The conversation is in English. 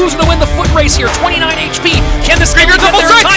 Who's going to win the foot race here? 29 HP. Can this Grigor double strike?